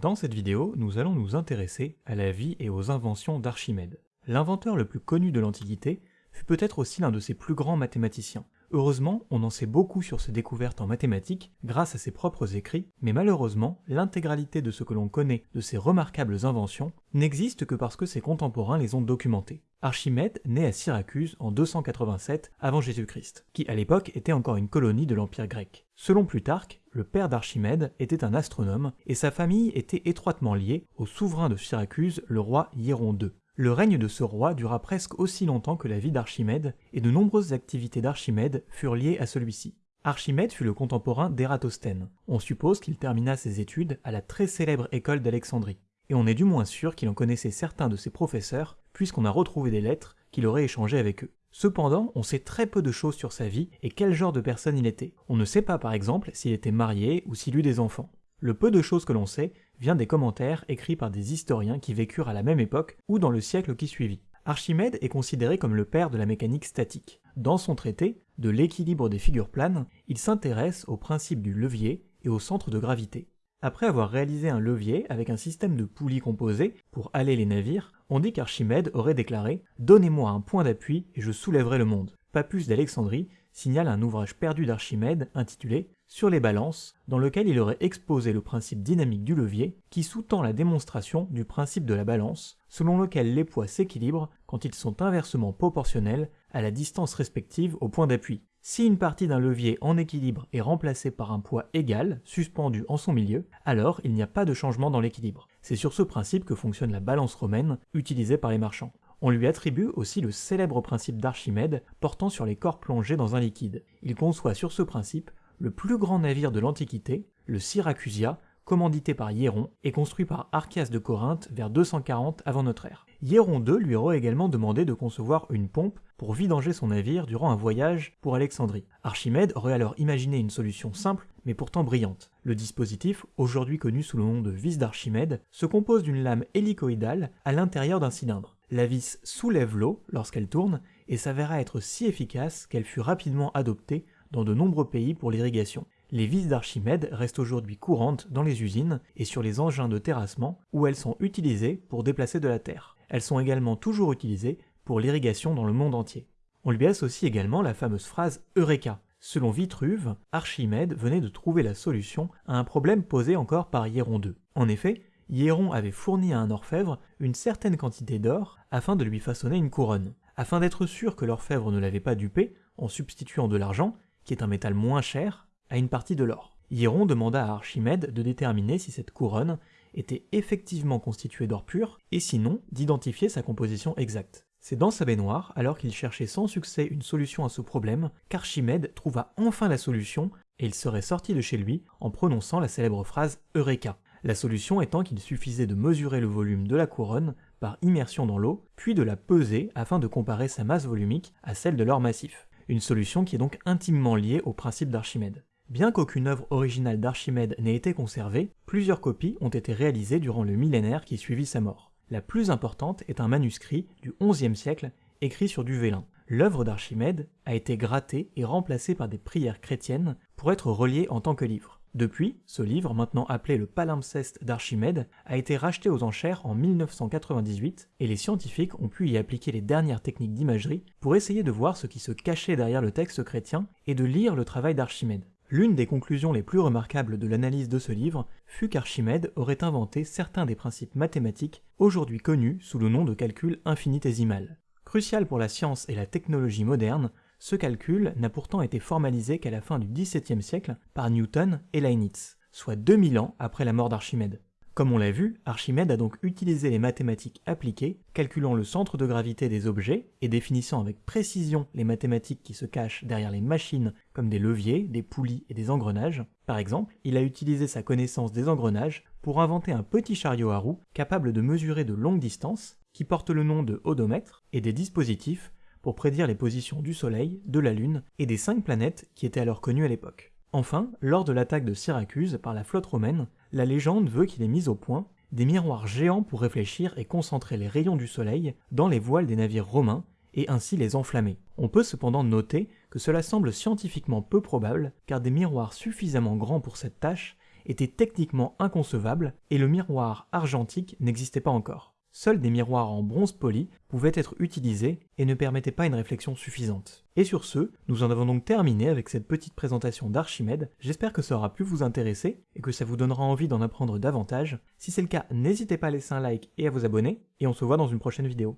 Dans cette vidéo, nous allons nous intéresser à la vie et aux inventions d'Archimède. L'inventeur le plus connu de l'Antiquité fut peut-être aussi l'un de ses plus grands mathématiciens. Heureusement, on en sait beaucoup sur ses découvertes en mathématiques grâce à ses propres écrits, mais malheureusement, l'intégralité de ce que l'on connaît de ses remarquables inventions n'existe que parce que ses contemporains les ont documentées. Archimède naît à Syracuse en 287 avant Jésus-Christ, qui à l'époque était encore une colonie de l'Empire grec. Selon Plutarque, le père d'Archimède était un astronome et sa famille était étroitement liée au souverain de Syracuse, le roi Hieron II. Le règne de ce roi dura presque aussi longtemps que la vie d'Archimède, et de nombreuses activités d'Archimède furent liées à celui-ci. Archimède fut le contemporain d'Ératosthène. On suppose qu'il termina ses études à la très célèbre école d'Alexandrie, et on est du moins sûr qu'il en connaissait certains de ses professeurs, puisqu'on a retrouvé des lettres qu'il aurait échangées avec eux. Cependant, on sait très peu de choses sur sa vie et quel genre de personne il était. On ne sait pas par exemple s'il était marié ou s'il eut des enfants. Le peu de choses que l'on sait vient des commentaires écrits par des historiens qui vécurent à la même époque ou dans le siècle qui suivit. Archimède est considéré comme le père de la mécanique statique. Dans son traité, de l'équilibre des figures planes, il s'intéresse au principe du levier et au centre de gravité. Après avoir réalisé un levier avec un système de poulies composées pour aller les navires, on dit qu'Archimède aurait déclaré Donnez-moi un point d'appui et je soulèverai le monde. Papus d'Alexandrie signale un ouvrage perdu d'Archimède intitulé sur les balances, dans lequel il aurait exposé le principe dynamique du levier, qui sous-tend la démonstration du principe de la balance, selon lequel les poids s'équilibrent quand ils sont inversement proportionnels à la distance respective au point d'appui. Si une partie d'un levier en équilibre est remplacée par un poids égal, suspendu en son milieu, alors il n'y a pas de changement dans l'équilibre. C'est sur ce principe que fonctionne la balance romaine, utilisée par les marchands. On lui attribue aussi le célèbre principe d'Archimède portant sur les corps plongés dans un liquide. Il conçoit sur ce principe le plus grand navire de l'Antiquité, le Syracusia, commandité par Hieron et construit par Archias de Corinthe vers 240 avant notre ère. Hieron II lui aurait également demandé de concevoir une pompe pour vidanger son navire durant un voyage pour Alexandrie. Archimède aurait alors imaginé une solution simple mais pourtant brillante. Le dispositif, aujourd'hui connu sous le nom de vis d'Archimède, se compose d'une lame hélicoïdale à l'intérieur d'un cylindre. La vis soulève l'eau lorsqu'elle tourne et s'avéra être si efficace qu'elle fut rapidement adoptée dans de nombreux pays pour l'irrigation. Les vis d'Archimède restent aujourd'hui courantes dans les usines et sur les engins de terrassement où elles sont utilisées pour déplacer de la terre. Elles sont également toujours utilisées pour l'irrigation dans le monde entier. On lui associe également la fameuse phrase Eureka. Selon Vitruve, Archimède venait de trouver la solution à un problème posé encore par Hieron II. En effet, Hieron avait fourni à un orfèvre une certaine quantité d'or afin de lui façonner une couronne. Afin d'être sûr que l'orfèvre ne l'avait pas dupé, en substituant de l'argent, qui est un métal moins cher, à une partie de l'or. Hieron demanda à Archimède de déterminer si cette couronne était effectivement constituée d'or pur, et sinon d'identifier sa composition exacte. C'est dans sa baignoire, alors qu'il cherchait sans succès une solution à ce problème, qu'Archimède trouva enfin la solution, et il serait sorti de chez lui en prononçant la célèbre phrase Eureka. La solution étant qu'il suffisait de mesurer le volume de la couronne par immersion dans l'eau, puis de la peser afin de comparer sa masse volumique à celle de l'or massif une solution qui est donc intimement liée au principe d'Archimède. Bien qu'aucune œuvre originale d'Archimède n'ait été conservée, plusieurs copies ont été réalisées durant le millénaire qui suivit sa mort. La plus importante est un manuscrit du XIe siècle écrit sur du vélin. L'œuvre d'Archimède a été grattée et remplacée par des prières chrétiennes pour être reliée en tant que livre. Depuis, ce livre, maintenant appelé le palimpseste d'Archimède, a été racheté aux enchères en 1998 et les scientifiques ont pu y appliquer les dernières techniques d'imagerie pour essayer de voir ce qui se cachait derrière le texte chrétien et de lire le travail d'Archimède. L'une des conclusions les plus remarquables de l'analyse de ce livre fut qu'Archimède aurait inventé certains des principes mathématiques aujourd'hui connus sous le nom de calcul infinitésimal. Crucial pour la science et la technologie moderne, ce calcul n'a pourtant été formalisé qu'à la fin du XVIIe siècle par Newton et Leibniz, soit 2000 ans après la mort d'Archimède. Comme on l'a vu, Archimède a donc utilisé les mathématiques appliquées, calculant le centre de gravité des objets et définissant avec précision les mathématiques qui se cachent derrière les machines comme des leviers, des poulies et des engrenages. Par exemple, il a utilisé sa connaissance des engrenages pour inventer un petit chariot à roues capable de mesurer de longues distances, qui porte le nom de odomètre, et des dispositifs pour prédire les positions du Soleil, de la Lune et des cinq planètes qui étaient alors connues à l'époque. Enfin, lors de l'attaque de Syracuse par la flotte romaine, la légende veut qu'il ait mis au point des miroirs géants pour réfléchir et concentrer les rayons du Soleil dans les voiles des navires romains et ainsi les enflammer. On peut cependant noter que cela semble scientifiquement peu probable car des miroirs suffisamment grands pour cette tâche était techniquement inconcevable et le miroir argentique n'existait pas encore. Seuls des miroirs en bronze poli pouvaient être utilisés et ne permettaient pas une réflexion suffisante. Et sur ce, nous en avons donc terminé avec cette petite présentation d'Archimède. J'espère que ça aura pu vous intéresser et que ça vous donnera envie d'en apprendre davantage. Si c'est le cas, n'hésitez pas à laisser un like et à vous abonner, et on se voit dans une prochaine vidéo.